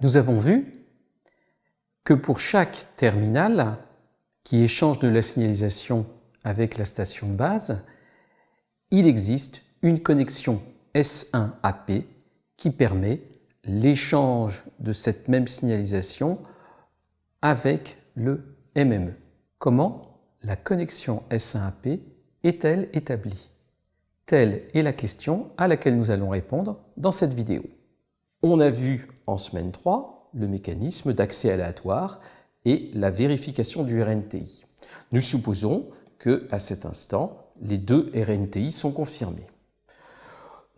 Nous avons vu que pour chaque terminal qui échange de la signalisation avec la station de base, il existe une connexion S1AP qui permet l'échange de cette même signalisation avec le MME. Comment la connexion S1AP est-elle établie? Telle est la question à laquelle nous allons répondre dans cette vidéo. En semaine 3 le mécanisme d'accès aléatoire et la vérification du RNTI. Nous supposons que à cet instant, les deux RNTI sont confirmés.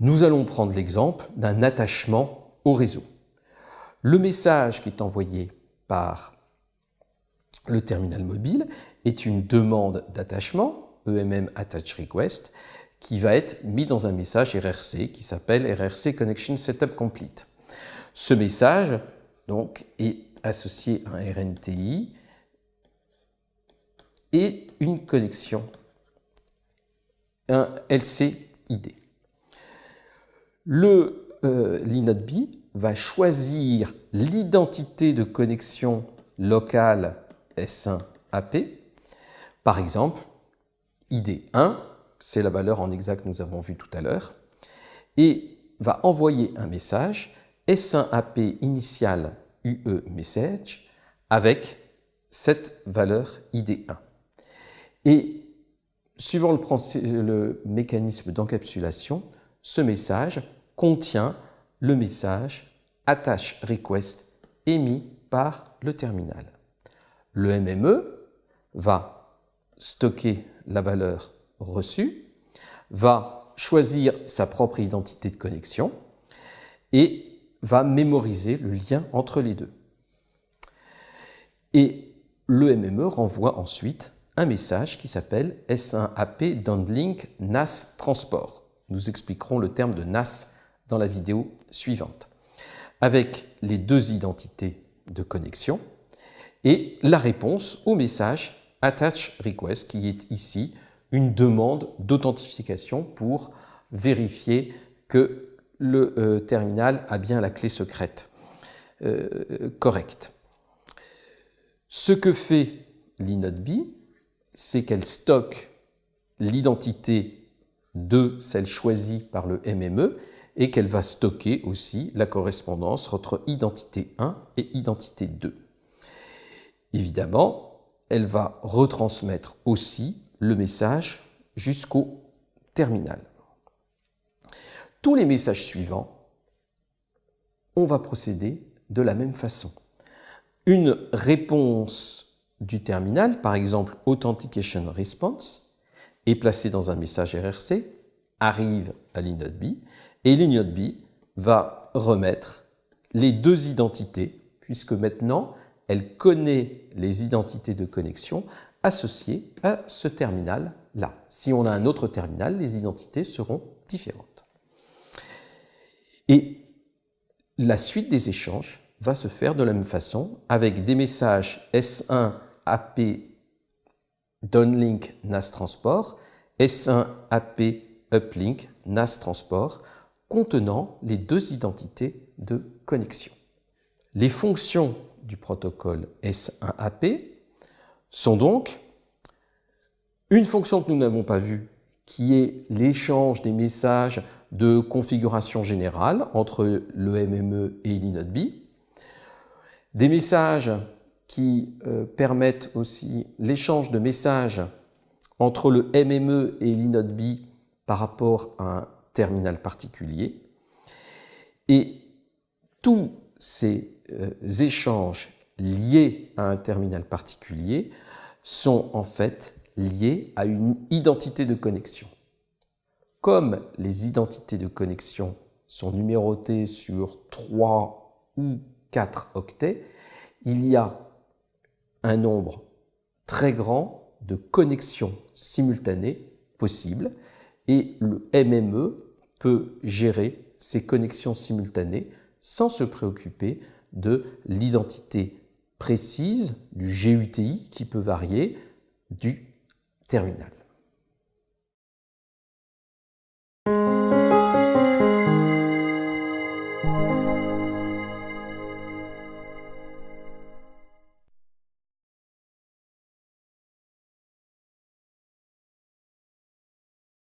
Nous allons prendre l'exemple d'un attachement au réseau. Le message qui est envoyé par le terminal mobile est une demande d'attachement, EMM Attach Request, qui va être mis dans un message RRC qui s'appelle RRC Connection Setup Complete. Ce message donc, est associé à un RNTI et une connexion, un LCID. Le euh, l'INODB va choisir l'identité de connexion locale S1AP. Par exemple, ID1, c'est la valeur en exact que nous avons vue tout à l'heure, et va envoyer un message S1AP initial UE message avec cette valeur ID1. Et suivant le, mécanisme d'encapsulation, ce message contient le message attache request émis par le terminal. Le MME va stocker la valeur reçue, va choisir sa propre identité de connexion et va mémoriser le lien entre les deux. Et le MME renvoie ensuite un message qui s'appelle S1AP Downlink NAS Transport. Nous expliquerons le terme de NAS dans la vidéo suivante. Avec les deux identités de connexion et la réponse au message Attach Request qui est ici une demande d'authentification pour vérifier que le euh, terminal a bien la clé secrète euh, correcte. Ce que fait l'inode c'est qu'elle stocke l'identité de celle choisie par le MME et qu'elle va stocker aussi la correspondance entre identité 1 et identité 2. Évidemment, elle va retransmettre aussi le message jusqu'au terminal tous les messages suivants, on va procéder de la même façon. Une réponse du terminal, par exemple Authentication Response, est placée dans un message RRC, arrive à l'inode B, et l'inode B va remettre les deux identités, puisque maintenant, elle connaît les identités de connexion associées à ce terminal-là. Si on a un autre terminal, les identités seront différentes. Et la suite des échanges va se faire de la même façon avec des messages S1 AP downlink NAS transport, S1 AP uplink NAS transport contenant les deux identités de connexion. Les fonctions du protocole S1AP sont donc une fonction que nous n'avons pas vue qui est l'échange des messages de configuration générale entre le MME et l'inode B, des messages qui euh, permettent aussi l'échange de messages entre le MME et l'inode B par rapport à un terminal particulier. Et tous ces euh, échanges liés à un terminal particulier sont en fait liées à une identité de connexion. Comme les identités de connexion sont numérotées sur 3 ou 4 octets, il y a un nombre très grand de connexions simultanées possibles et le MME peut gérer ces connexions simultanées sans se préoccuper de l'identité précise du GUTI qui peut varier du terminal.